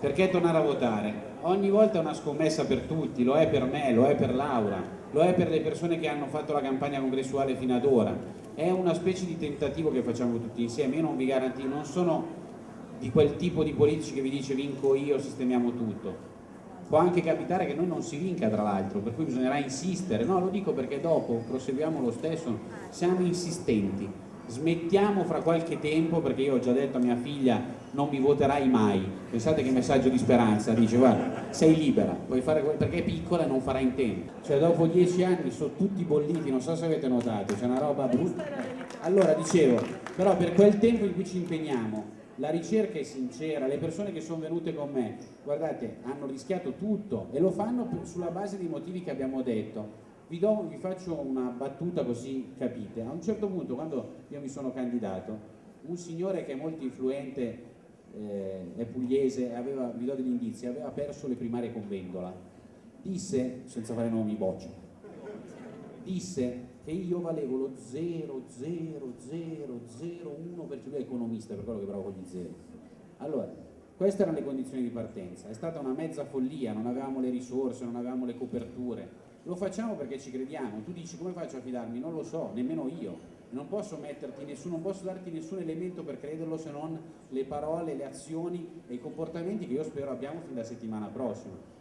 Perché tornare a votare? Ogni volta è una scommessa per tutti, lo è per me, lo è per Laura, lo è per le persone che hanno fatto la campagna congressuale fino ad ora. È una specie di tentativo che facciamo tutti insieme, io non vi garantisco, non sono di quel tipo di politici che vi dice vinco io, sistemiamo tutto. Può anche capitare che noi non si vinca tra l'altro, per cui bisognerà insistere. No, lo dico perché dopo proseguiamo lo stesso, siamo insistenti smettiamo fra qualche tempo perché io ho già detto a mia figlia non mi voterai mai pensate che messaggio di speranza dice guarda sei libera puoi fare perché è piccola e non farà in tempo. Cioè dopo dieci anni sono tutti bolliti non so se avete notato c'è una roba brutta. Allora dicevo però per quel tempo in cui ci impegniamo la ricerca è sincera, le persone che sono venute con me, guardate, hanno rischiato tutto e lo fanno sulla base dei motivi che abbiamo detto vi, do, vi, faccio una battuta così capite. A un certo punto, quando io mi sono candidato, un signore che è molto influente, eh, è pugliese, aveva, vi do degli indizi, aveva perso le primarie con Vendola. Disse, senza fare nomi boccia, disse che io valevo lo 0,0001 perché lui è economista, per quello che bravo con gli zeri. Allora, queste erano le condizioni di partenza, è stata una mezza follia, non avevamo le risorse, non avevamo le coperture, lo facciamo perché ci crediamo, tu dici come faccio a fidarmi? Non lo so, nemmeno io, non posso metterti nessuno, non posso darti nessun elemento per crederlo se non le parole, le azioni e i comportamenti che io spero abbiamo fin da settimana prossima.